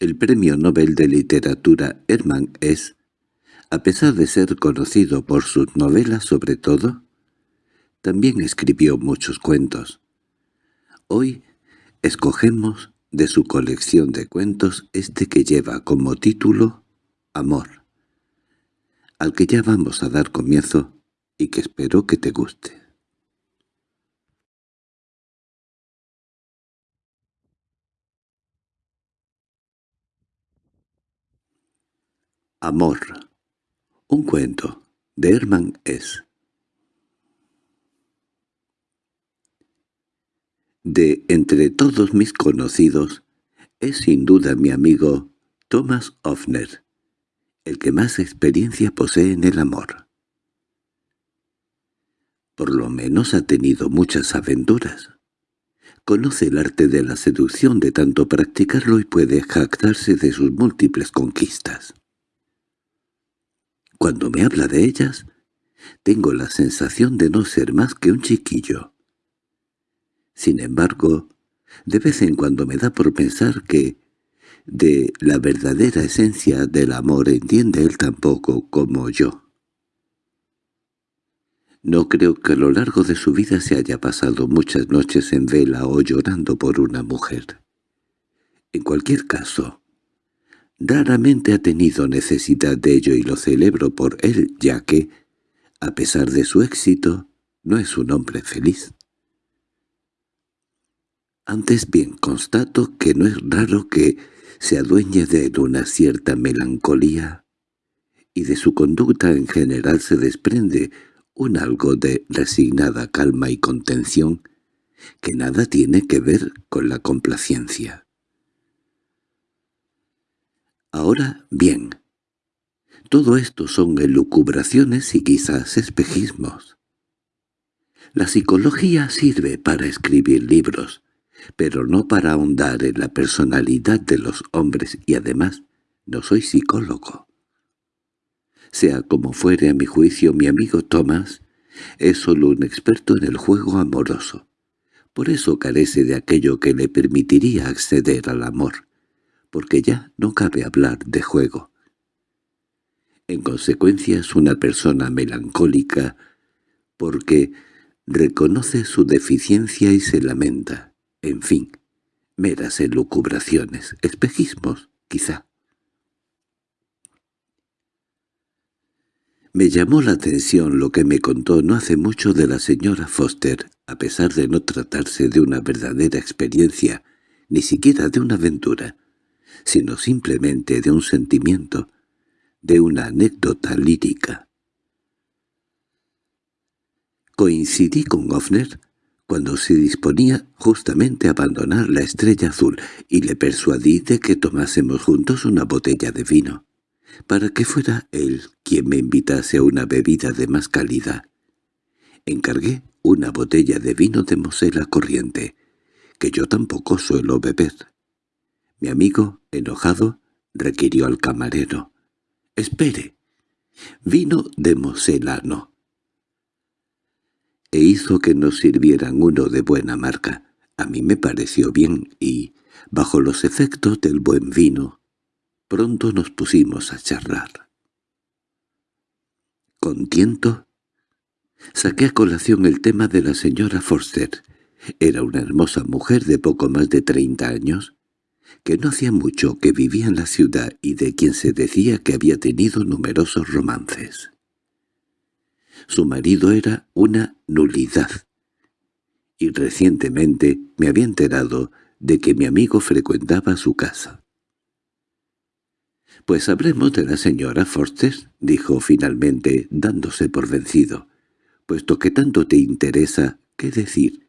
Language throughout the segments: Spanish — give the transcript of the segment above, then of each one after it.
El premio Nobel de Literatura Hermann es, a pesar de ser conocido por sus novelas sobre todo, también escribió muchos cuentos. Hoy escogemos de su colección de cuentos este que lleva como título Amor, al que ya vamos a dar comienzo y que espero que te guste. Amor. Un cuento de Hermann S. De entre todos mis conocidos, es sin duda mi amigo Thomas Hoffner, el que más experiencia posee en el amor. Por lo menos ha tenido muchas aventuras. Conoce el arte de la seducción de tanto practicarlo y puede jactarse de sus múltiples conquistas. Cuando me habla de ellas, tengo la sensación de no ser más que un chiquillo. Sin embargo, de vez en cuando me da por pensar que de la verdadera esencia del amor entiende él tampoco como yo. No creo que a lo largo de su vida se haya pasado muchas noches en vela o llorando por una mujer. En cualquier caso, Raramente ha tenido necesidad de ello y lo celebro por él, ya que, a pesar de su éxito, no es un hombre feliz. Antes bien constato que no es raro que se adueñe de una cierta melancolía, y de su conducta en general se desprende un algo de resignada calma y contención que nada tiene que ver con la complacencia. Ahora bien, todo esto son elucubraciones y quizás espejismos. La psicología sirve para escribir libros, pero no para ahondar en la personalidad de los hombres y además no soy psicólogo. Sea como fuere a mi juicio mi amigo Thomas, es solo un experto en el juego amoroso. Por eso carece de aquello que le permitiría acceder al amor porque ya no cabe hablar de juego. En consecuencia es una persona melancólica, porque reconoce su deficiencia y se lamenta. En fin, meras elucubraciones, espejismos, quizá. Me llamó la atención lo que me contó no hace mucho de la señora Foster, a pesar de no tratarse de una verdadera experiencia, ni siquiera de una aventura sino simplemente de un sentimiento, de una anécdota lírica. Coincidí con Hoffner cuando se disponía justamente a abandonar la estrella azul y le persuadí de que tomásemos juntos una botella de vino, para que fuera él quien me invitase a una bebida de más calidad. Encargué una botella de vino de Mosela corriente, que yo tampoco suelo beber. Mi amigo, enojado, requirió al camarero. —¡Espere! Vino de Moselano. E hizo que nos sirvieran uno de buena marca. A mí me pareció bien y, bajo los efectos del buen vino, pronto nos pusimos a charlar. Con tiento, saqué a colación el tema de la señora Forster. Era una hermosa mujer de poco más de treinta años, que no hacía mucho que vivía en la ciudad y de quien se decía que había tenido numerosos romances. Su marido era una nulidad, y recientemente me había enterado de que mi amigo frecuentaba su casa. «Pues hablemos de la señora Forster», dijo finalmente, dándose por vencido. «Puesto que tanto te interesa, ¿qué decir?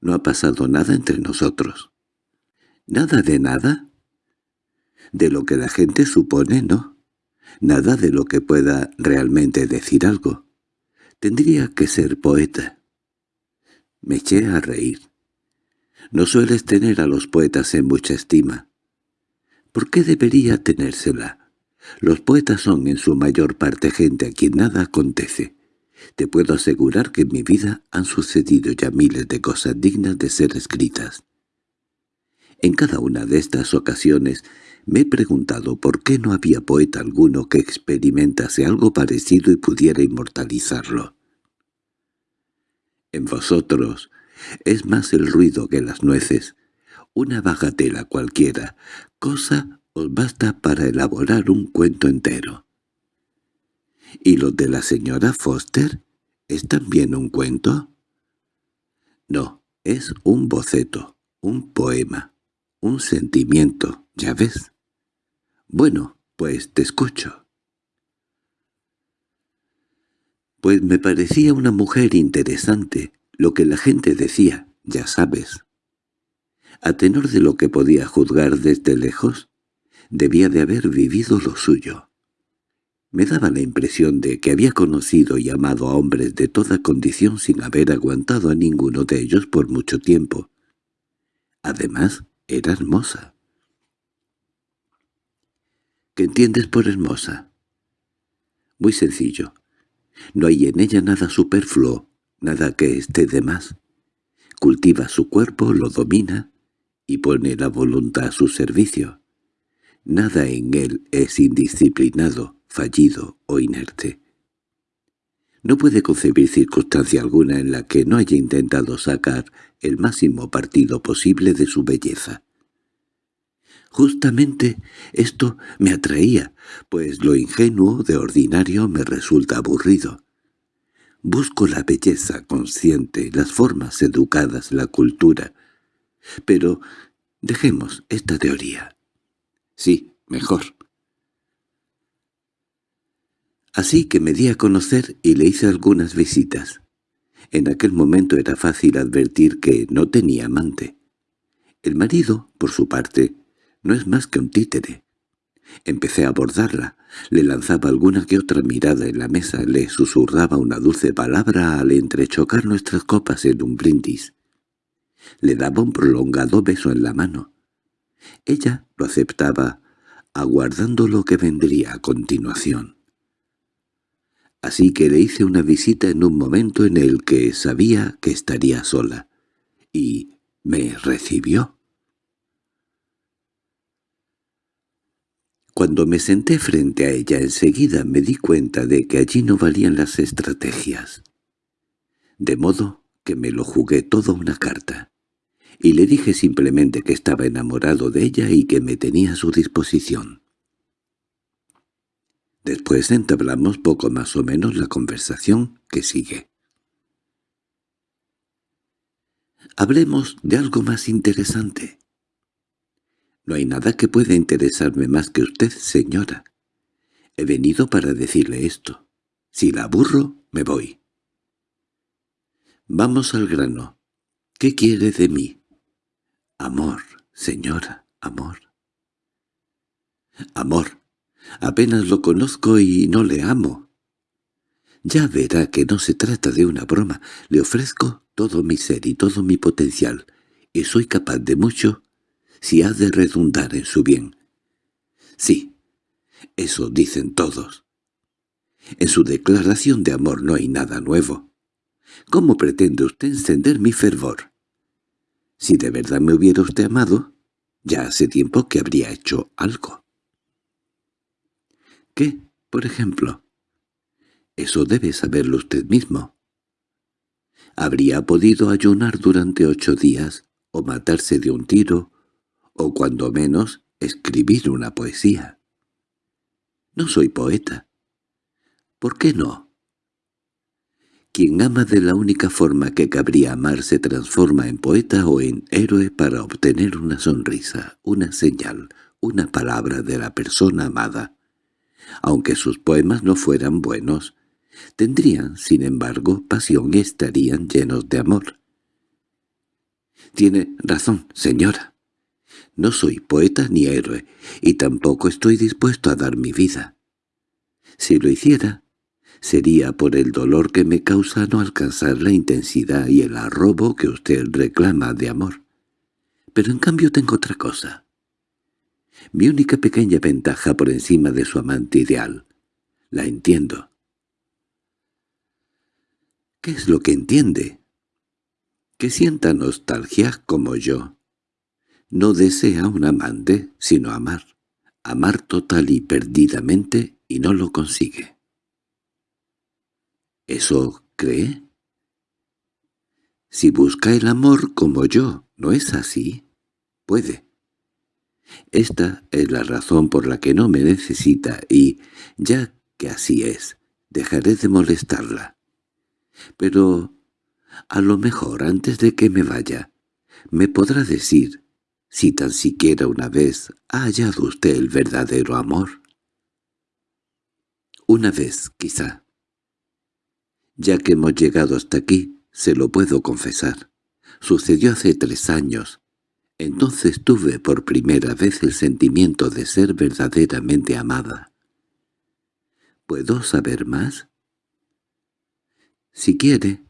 No ha pasado nada entre nosotros». ¿Nada de nada? De lo que la gente supone, no. Nada de lo que pueda realmente decir algo. Tendría que ser poeta. Me eché a reír. No sueles tener a los poetas en mucha estima. ¿Por qué debería tenérsela? Los poetas son en su mayor parte gente a quien nada acontece. Te puedo asegurar que en mi vida han sucedido ya miles de cosas dignas de ser escritas. En cada una de estas ocasiones Me he preguntado por qué no había poeta alguno que experimentase algo parecido y pudiera inmortalizarlo. En vosotros es más el ruido que las nueces, una bagatela cualquiera, cosa os basta para elaborar un cuento entero. ¿Y lo de la señora Foster es también un cuento? No, es un boceto, un poema, un sentimiento, ¿ya ves? Bueno, pues te escucho. Pues me parecía una mujer interesante, lo que la gente decía, ya sabes. A tenor de lo que podía juzgar desde lejos, debía de haber vivido lo suyo. Me daba la impresión de que había conocido y amado a hombres de toda condición sin haber aguantado a ninguno de ellos por mucho tiempo. Además, era hermosa. ¿Qué entiendes por hermosa? Muy sencillo. No hay en ella nada superfluo, nada que esté de más. Cultiva su cuerpo, lo domina y pone la voluntad a su servicio. Nada en él es indisciplinado, fallido o inerte. No puede concebir circunstancia alguna en la que no haya intentado sacar el máximo partido posible de su belleza. Justamente esto me atraía, pues lo ingenuo de ordinario me resulta aburrido. Busco la belleza consciente, las formas educadas, la cultura. Pero dejemos esta teoría. Sí, mejor. Así que me di a conocer y le hice algunas visitas. En aquel momento era fácil advertir que no tenía amante. El marido, por su parte, no es más que un títere. Empecé a abordarla, le lanzaba alguna que otra mirada en la mesa, le susurraba una dulce palabra al entrechocar nuestras copas en un brindis. Le daba un prolongado beso en la mano. Ella lo aceptaba, aguardando lo que vendría a continuación. Así que le hice una visita en un momento en el que sabía que estaría sola, y me recibió. Cuando me senté frente a ella enseguida me di cuenta de que allí no valían las estrategias. De modo que me lo jugué todo una carta, y le dije simplemente que estaba enamorado de ella y que me tenía a su disposición. Después entablamos poco más o menos la conversación que sigue. Hablemos de algo más interesante. No hay nada que pueda interesarme más que usted, señora. He venido para decirle esto. Si la aburro, me voy. Vamos al grano. ¿Qué quiere de mí? Amor, señora, amor. Amor. Apenas lo conozco y no le amo. Ya verá que no se trata de una broma. Le ofrezco todo mi ser y todo mi potencial, y soy capaz de mucho si ha de redundar en su bien. Sí, eso dicen todos. En su declaración de amor no hay nada nuevo. ¿Cómo pretende usted encender mi fervor? Si de verdad me hubiera usted amado, ya hace tiempo que habría hecho algo. ¿Qué, por ejemplo? Eso debe saberlo usted mismo. Habría podido ayunar durante ocho días, o matarse de un tiro, o cuando menos escribir una poesía. No soy poeta. ¿Por qué no? Quien ama de la única forma que cabría amar se transforma en poeta o en héroe para obtener una sonrisa, una señal, una palabra de la persona amada. Aunque sus poemas no fueran buenos, tendrían, sin embargo, pasión y estarían llenos de amor. Tiene razón, señora. No soy poeta ni héroe, y tampoco estoy dispuesto a dar mi vida. Si lo hiciera, sería por el dolor que me causa no alcanzar la intensidad y el arrobo que usted reclama de amor. Pero en cambio tengo otra cosa. Mi única pequeña ventaja por encima de su amante ideal. La entiendo. ¿Qué es lo que entiende? Que sienta nostalgia como yo no desea un amante, sino amar. amar total y perdidamente y no lo consigue. ¿Eso cree? Si busca el amor como yo, ¿no es así? Puede. Esta es la razón por la que no me necesita y, ya que así es, dejaré de molestarla. Pero, a lo mejor antes de que me vaya, me podrá decir si tan siquiera una vez ha hallado usted el verdadero amor. Una vez, quizá. Ya que hemos llegado hasta aquí, se lo puedo confesar. Sucedió hace tres años. Entonces tuve por primera vez el sentimiento de ser verdaderamente amada. ¿Puedo saber más? Si quiere.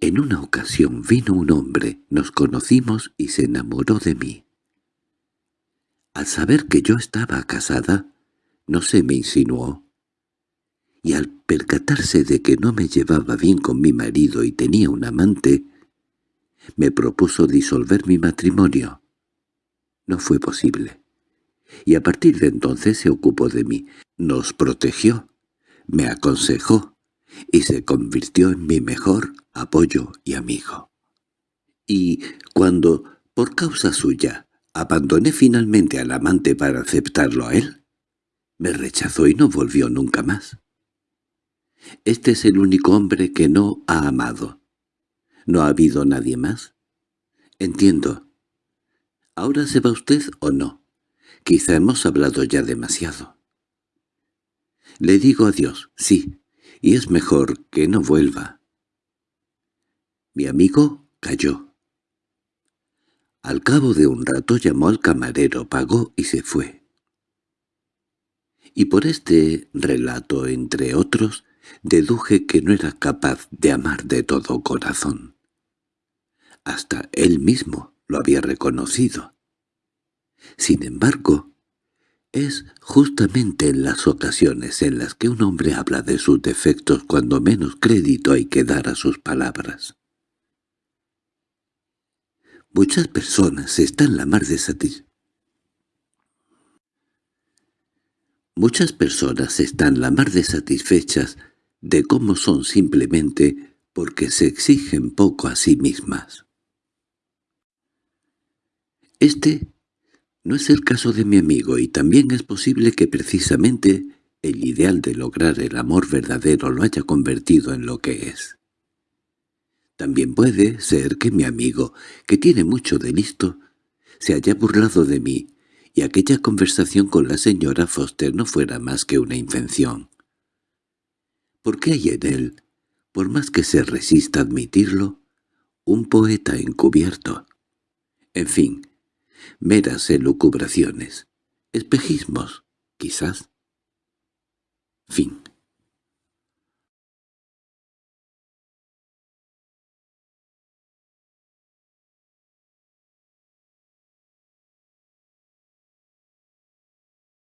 En una ocasión vino un hombre, nos conocimos y se enamoró de mí. Al saber que yo estaba casada, no se me insinuó. Y al percatarse de que no me llevaba bien con mi marido y tenía un amante, me propuso disolver mi matrimonio. No fue posible. Y a partir de entonces se ocupó de mí, nos protegió, me aconsejó y se convirtió en mi mejor apoyo y amigo. Y cuando, por causa suya, abandoné finalmente al amante para aceptarlo a él, me rechazó y no volvió nunca más. Este es el único hombre que no ha amado. ¿No ha habido nadie más? Entiendo. ¿Ahora se va usted o no? Quizá hemos hablado ya demasiado. Le digo adiós, sí, y es mejor que no vuelva. Mi amigo cayó. Al cabo de un rato llamó al camarero, pagó y se fue. Y por este relato, entre otros, deduje que no era capaz de amar de todo corazón. Hasta él mismo lo había reconocido. Sin embargo, es justamente en las ocasiones en las que un hombre habla de sus defectos cuando menos crédito hay que dar a sus palabras. Muchas personas están la mar de Muchas personas están la mar de satisfechas de cómo son simplemente porque se exigen poco a sí mismas. Este no es el caso de mi amigo y también es posible que precisamente el ideal de lograr el amor verdadero lo haya convertido en lo que es. También puede ser que mi amigo, que tiene mucho de listo, se haya burlado de mí y aquella conversación con la señora Foster no fuera más que una invención. Porque hay en él, por más que se resista a admitirlo, un poeta encubierto. En fin, meras elucubraciones, espejismos, quizás. Fin